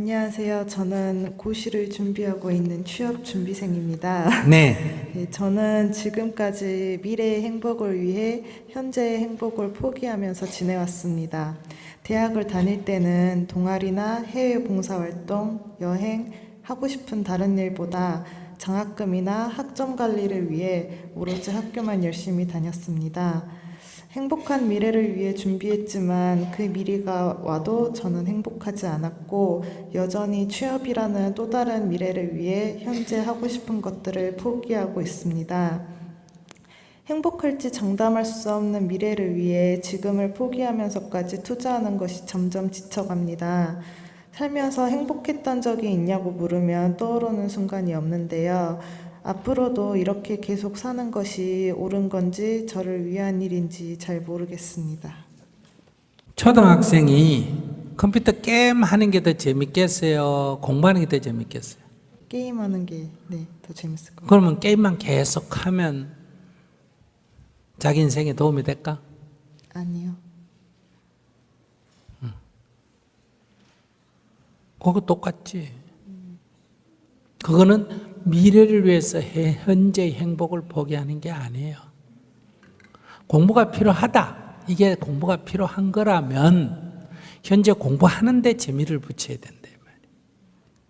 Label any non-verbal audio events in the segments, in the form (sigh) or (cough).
안녕하세요. 저는 고시를 준비하고 있는 취업 준비생입니다. (laughs) 네. 네, 저는 지금까지 미래의 행복을 위해 현재의 행복을 포기하면서 지내왔습니다. 대학을 다닐 때는 동아리나 해외 봉사활동, 여행, 하고 싶은 다른 일보다 장학금이나 학점 관리를 위해 오로지 학교만 열심히 다녔습니다. 행복한 미래를 위해 준비했지만 그 미래가 와도 저는 행복하지 않았고 여전히 취업이라는 또 다른 미래를 위해 현재 하고 싶은 것들을 포기하고 있습니다. 행복할지 장담할 수 없는 미래를 위해 지금을 포기하면서까지 투자하는 것이 점점 지쳐갑니다. 살면서 행복했던 적이 있냐고 물으면 떠오르는 순간이 없는데요. 앞으로도 이렇게 계속 사는 것이 옳은 건지 저를 위한 일인지 잘 모르겠습니다. 초등학생이 컴퓨터 게임 하는 게 더 재밌겠어요? 공부하는 게 더 재밌겠어요? 게임하는 게 네, 더 재밌을 것 같아요. 그러면 게임만 계속 하면 자기 인생에 도움이 될까? 아니요. 그거 똑같지. 그거는 미래를 위해서 해- 현재의 행복을 포기하는 게 아니에요. 공부가 필요하다. 이게 공부가 필요한 거라면 현재 공부하는데 재미를 붙여야 된다.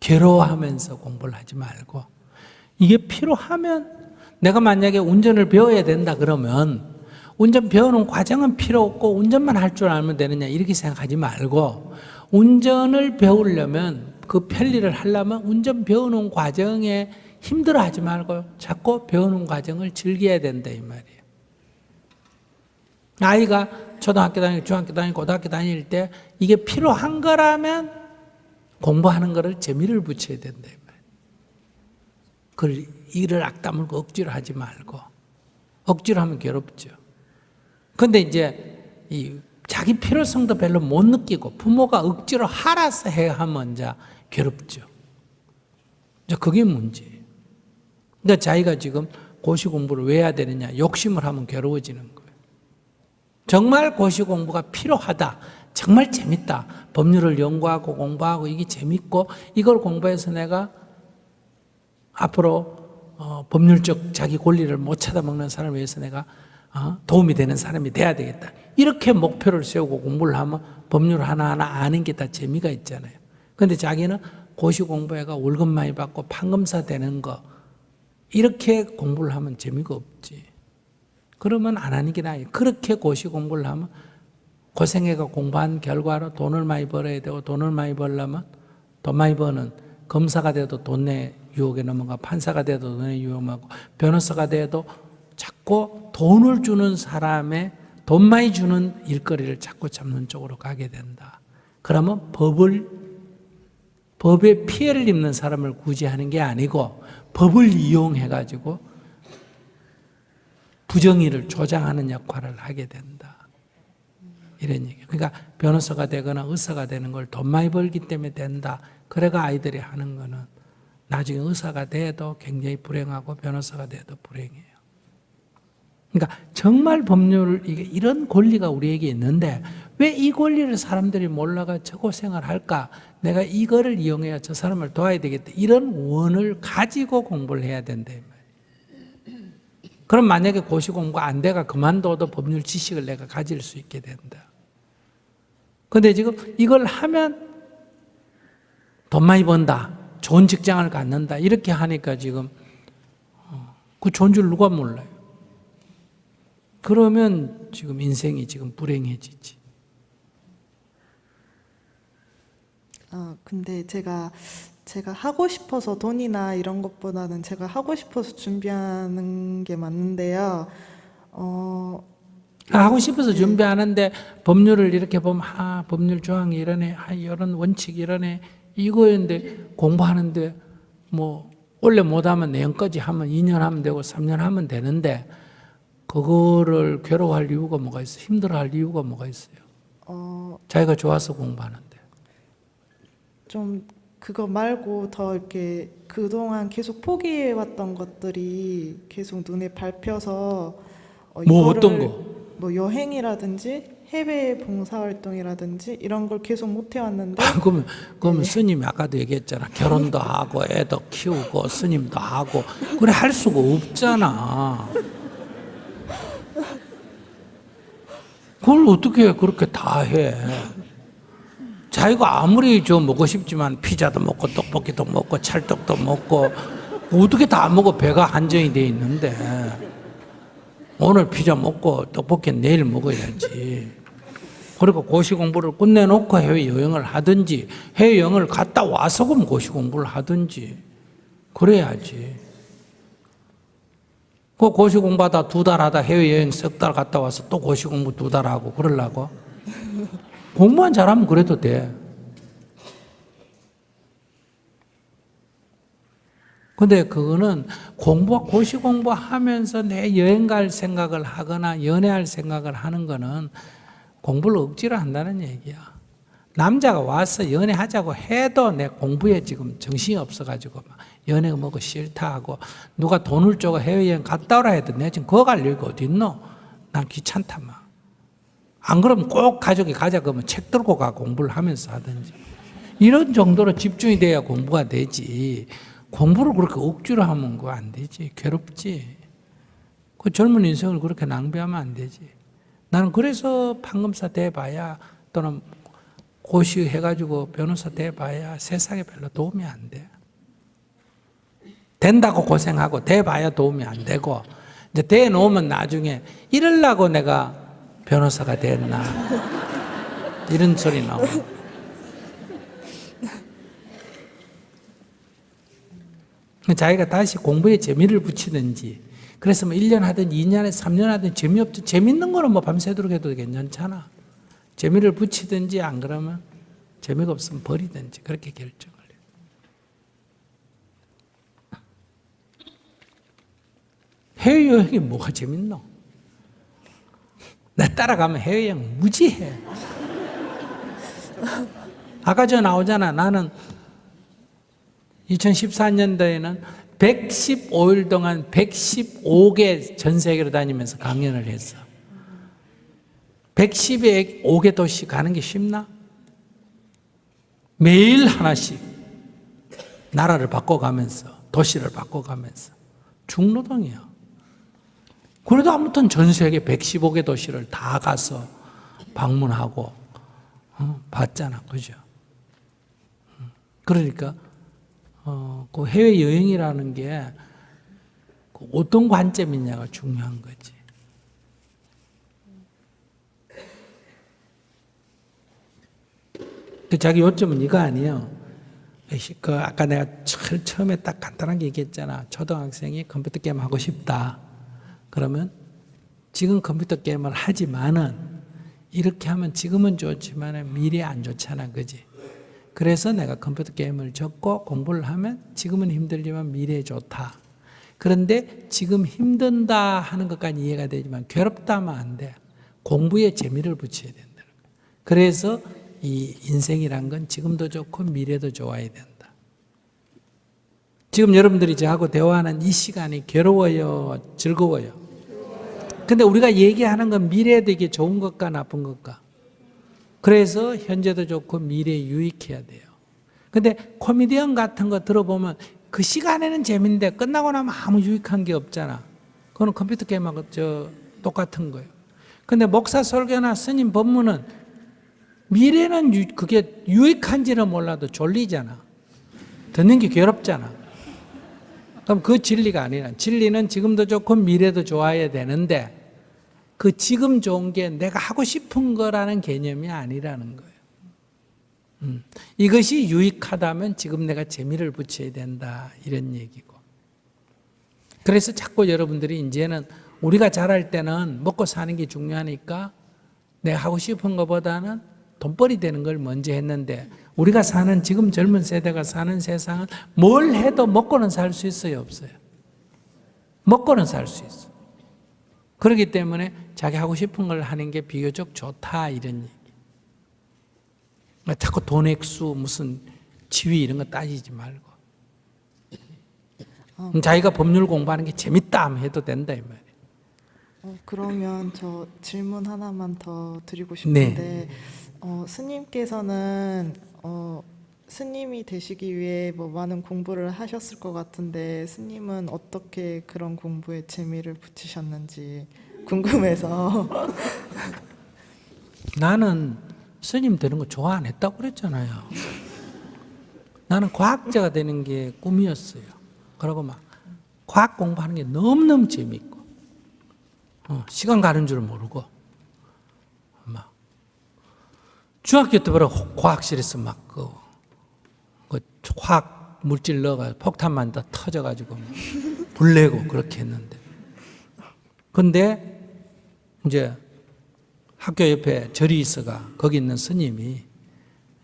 괴로워하면서 공부를 하지 말고 이게 필요하면 내가 만약에 운전을 배워야 된다 그러면 운전 배우는 과정은 필요 없고 운전만 할 줄 알면 되느냐 이렇게 생각하지 말고 운전을 배우려면 그 편리를 하려면 운전 배우는 과정에 힘들어하지 말고 자꾸 배우는 과정을 즐겨야 된다 이 말이에요. 아이가 초등학교 다니고 중학교 다니고 고등학교 다닐 때 이게 필요한 거라면 공부하는 거를 재미를 붙여야 된다 이 말이에요. 이를 악다물고 억지로 하지 말고 억지로 하면 괴롭죠. 근데 이제 이 자기 필요성도 별로 못 느끼고 부모가 억지로 하라서 해야 하면 이제 괴롭죠. 그게 문제예요. 그러니까 자기가 지금 고시 공부를 왜 해야 되느냐 욕심을 하면 괴로워지는 거예요. 정말 고시 공부가 필요하다. 정말 재밌다. 법률을 연구하고 공부하고 이게 재밌고 이걸 공부해서 내가 앞으로 어, 법률적 자기 권리를 못 찾아먹는 사람을 위해서 내가 어, 도움이 되는 사람이 돼야 되겠다. 이렇게 목표를 세우고 공부를 하면 법률 하나하나 아는 게 다 재미가 있잖아요. 근데 자기는 고시 공부해가 월급 많이 받고 판검사 되는 거 이렇게 공부를 하면 재미가 없지. 그러면 안 하는 게 나아요. 그렇게 고시 공부를 하면 고생해가 공부한 결과로 돈을 많이 벌어야 되고 돈을 많이 벌려면 돈 많이 버는 검사가 돼도 돈내 유혹에 넘어가 판사가 돼도 돈의 유혹하고 변호사가 돼도 자꾸 돈을 주는 사람의 돈 많이 주는 일거리를 자꾸 잡는 쪽으로 가게 된다. 그러면 법을 법에 피해를 입는 사람을 구제하는 게 아니고 법을 이용해 가지고 부정의를 조장하는 역할을 하게 된다. 이런 얘기. 그러니까 변호사가 되거나 의사가 되는 걸 돈 많이 벌기 때문에 된다. 그래가 아이들이 하는 거는 나중에 의사가 돼도 굉장히 불행하고 변호사가 돼도 불행해요. 그러니까 정말 법률 이런 권리가 우리에게 있는데 왜 이 권리를 사람들이 몰라가 저 고생을 할까? 내가 이거를 이용해야 저 사람을 도와야 되겠다. 이런 원을 가지고 공부를 해야 된다. 그럼 만약에 고시 공부 안 돼가 그만둬도 법률 지식을 내가 가질 수 있게 된다. 근데 지금 이걸 하면 돈 많이 번다. 좋은 직장을 갖는다. 이렇게 하니까 지금 어, 그 좋은 줄 누가 몰라요. 그러면 지금 인생이 지금 불행해지지. 아, 근데 제가 제가 하고 싶어서 돈이나 이런 것보다는 제가 하고 싶어서 준비하는 게 맞는데요. 어, 아, 하고 싶어서 준비하는데 법률을 이렇게 보면 아 법률 조항이 이러네, 아 이런 원칙 이러네 이거였는데 공부하는데 뭐 원래 못하면 내년까지 하면 2년 하면 되고 3년 하면 되는데 그거를 괴로워할 이유가 뭐가 있어? 힘들어할 이유가 뭐가 있어요? 어, 자기가 좋아서 공부하는데. 좀 그거 말고 더 이렇게 그동안 계속 포기해왔던 것들이 계속 눈에 밟혀서 어, 뭐 어떤 거? 뭐 여행이라든지 해외 봉사활동이라든지 이런 걸 계속 못 해왔는데 (laughs) 그러면 그러면 스님이 아까도 얘기했잖아. 결혼도 하고 애도 키우고 스님도 하고 그래 할 수가 없잖아. 그걸 어떻게 그렇게 다 해? 자기가 아무리 저 먹고 싶지만 피자도 먹고 떡볶이도 먹고 찰떡도 먹고 어떻게 다 먹어 배가 한정이 돼 있는데 오늘 피자 먹고 떡볶이 내일 먹어야지. 그리고 고시 공부를 끝내놓고 해외 여행을 하든지 해외 여행을 갔다 와서 그럼 고시 공부를 하든지 그래야지. 그 고시 공부하다 두 달 하다 해외 여행 석 달 갔다 와서 또 고시 공부 두 달 하고 그러려고 (laughs) 공부만 잘하면 그래도 돼. 근데 그거는 공부, 고시 공부하면서 내 여행 갈 생각을 하거나 연애할 생각을 하는 거는 공부를 억지로 한다는 얘기야. 남자가 와서 연애하자고 해도 내 공부에 지금 정신이 없어가지고 막 연애가 뭐고 싫다 하고 누가 돈을 줘가 해외여행 갔다 오라 해도 내가 지금 그거 갈 여유가 어딨노? 난 귀찮다 막. 안 그러면 꼭 가족이 가자 그러면 책 들고 가 공부를 하면서 하든지. 이런 정도로 집중이 돼야 공부가 되지. 공부를 그렇게 억지로 하면 그거 안 되지. 괴롭지. 그 젊은 인생을 그렇게 낭비하면 안 되지. 나는 그래서 판검사 돼봐야 또는 고시 해가지고 변호사 돼봐야 세상에 별로 도움이 안 돼. 된다고 고생하고 돼봐야 도움이 안 되고 이제 돼 놓으면 나중에 이럴라고 내가 변호사가 됐나 이런 소리 나오고 자기가 다시 공부에 재미를 붙이든지 그래서 뭐 1년 하든 2년 에 3년 하든 재미없든 재밌는 거는 뭐 밤새도록 해도 괜찮잖아. 재미를 붙이든지 안 그러면 재미가 없으면 버리든지 그렇게 결정을 해. 해외여행이 뭐가 재밌노? 나 따라가면 해외여행 무지해. 아까 저 나오잖아. 나는 2014년도에는 115일 동안 115개 전 세계로 다니면서 강연을 했어. 115개 도시 가는 게 쉽나? 매일 하나씩 나라를 바꿔가면서 도시를 바꿔가면서 중노동이야. 그래도 아무튼 전 세계 115개 도시를 다 가서 방문하고 어, 봤잖아, 그죠? 음. 그러니까 어, 그 해외 여행이라는 게그 어떤 관점이냐가 중요한 거지. 자기 요점은 이거 아니에요. 그 아까 내가 처- 처음에 딱 간단하게 얘기했잖아. 초등학생이 컴퓨터 게임 하고 싶다. 그러면 지금 컴퓨터 게임을 하지만은 이렇게 하면 지금은 좋지만은 미래에 안 좋잖아, 그지? 그래서 내가 컴퓨터 게임을 접고 공부를 하면 지금은 힘들지만 미래에 좋다. 그런데 지금 힘든다 하는 것까지 이해가 되지만 괴롭다 하면 안 돼. 공부에 재미를 붙여야 거야. 그래서 이 인생이란 건 지금도 좋고 미래도 좋아야 된다. 지금 여러분들이 저하고 대화하는 이 시간이 괴로워요, 즐거워요. 근데 우리가 얘기하는 건 미래에 되게 좋은 것과 나쁜 것과. 그래서 현재도 좋고 미래에 유익해야 돼요. 근데 코미디언 같은 거 들어보면 그 시간에는 재밌는데 끝나고 나면 아무 유익한 게 없잖아. 그거는 컴퓨터 게임하고 저 똑같은 거예요. 근데 목사 설교나 스님 법문은 미래는 유- 그게 유익한지는 몰라도 졸리잖아. 듣는 게 괴롭잖아. 그럼 그 진리가 아니라 진리는 지금도 좋고 미래도 좋아야 되는데 그 지금 좋은 게 내가 하고 싶은 거라는 개념이 아니라는 거예요. 음, 이것이 유익하다면 지금 내가 재미를 붙여야 된다 이런 얘기고. 그래서 자꾸 여러분들이 이제는 우리가 잘할 때는 먹고 사는 게 중요하니까 내가 하고 싶은 것보다는 돈벌이 되는 걸 먼저 했는데 우리가 사는 지금 젊은 세대가 사는 세상은 뭘 해도 먹고는 살 수 있어요 없어요? 먹고는 살 수 있어. 그렇기 때문에 자기 하고 싶은 걸 하는 게 비교적 좋다 이런 얘기. 그러니까 자꾸 돈 액수 무슨 지위 이런 거 따지지 말고 자기가 법률 공부하는 게 재밌다 하면 해도 된다 이 말이에요. 어, 그러면 저 질문 하나만 더 드리고 네. 싶은데 어, 스님께서는 어, 스님이 되시기 위해 뭐 많은 공부를 하셨을 것 같은데 스님은 어떻게 그런 공부에 재미를 붙이셨는지 궁금해서 (laughs) 나는 스님 되는 거 좋아 안 했다고 그랬잖아요. 나는 과학자가 되는 게 꿈이었어요. 그러고 막 과학 공부하는 게 너무너무 재밌고 어, 시간 가는 줄 모르고 막 중학교 때부터 과학실에서 막그 그 화학 물질 넣어가 폭탄만 다 터져가지고 막 불내고 그렇게 했는데. 근데 이제 학교 옆에 절이 있어가 거기 있는 스님이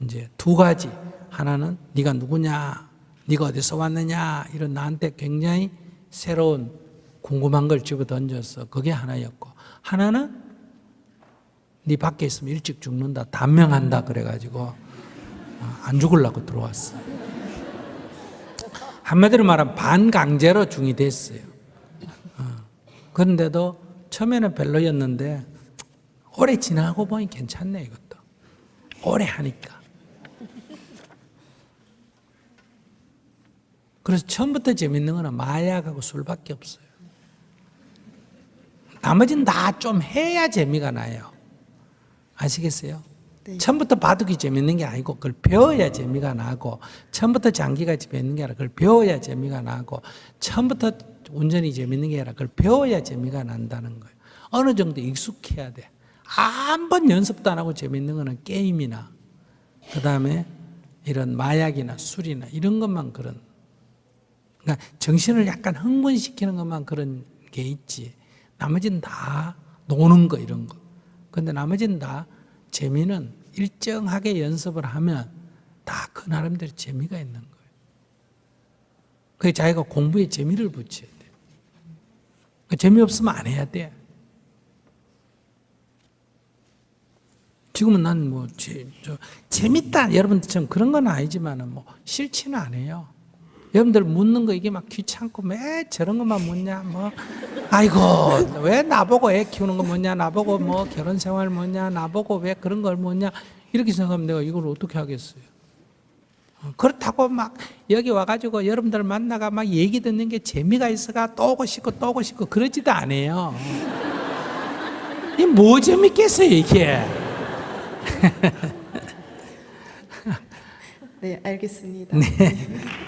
이제 두 가지. 하나는 네가 누구냐? 네가 어디서 왔느냐? 이런 나한테 굉장히 새로운 궁금한 걸 집어 던졌어 그게 하나였고. 하나는 네 밖에 있으면 일찍 죽는다 단명한다 그래가지고 어, 안 죽으려고 들어왔어. 한마디로 말하면 반강제로 중이 됐어요. 어, 그런데도 처음에는 별로였는데 오래 지나고 보니 괜찮네 이것도. 오래 하니까. 그래서 처음부터 재밌는 거는 마약하고 술밖에 없어요. 나머지는 다 좀 해야 재미가 나요 아시겠어요? 네. 처음부터 바둑이 재밌는 게 아니고 그걸 배워야 재미가 나고 처음부터 장기가 재밌는 게 아니라 그걸 배워야 재미가 나고 처음부터 운전이 재밌는 게 아니라 그걸 배워야 재미가 난다는 거예요 어느 정도 익숙해야 돼 한번 연습도 안 하고 재밌는 거는 게임이나 그 다음에 이런 마약이나 술이나 이런 것만 그런 그러니까 정신을 약간 흥분시키는 것만 그런 게 있지 나머지는 다 노는 거 이런 거 근데 나머지는 다 재미는 일정하게 연습을 하면 다 그 나름대로 재미가 있는 거예요. 그게 자기가 공부에 재미를 붙여야 돼그 재미없으면 안 해야 돼. 지금은 난 뭐 재밌다. 여러분들처럼 그런 건 아니지만 뭐 싫지는 않아요. 여러분들 묻는 거 이게 막 귀찮고 왜 저런 것만 묻냐 뭐 아이고 왜 나보고 애 키우는 거 뭐냐 나보고 뭐 결혼 생활 뭐냐 나보고 왜 그런 걸 뭐냐 이렇게 생각하면 내가 이걸 어떻게 하겠어요. 어, 그렇다고 막 여기 와가지고 여러분들 만나가 막 얘기 듣는 게 재미가 있어가 또 오고 싶고 또 오고 싶고 그러지도 않아요. 이뭐 재밌겠어요 이게. (laughs) 네 알겠습니다. (laughs)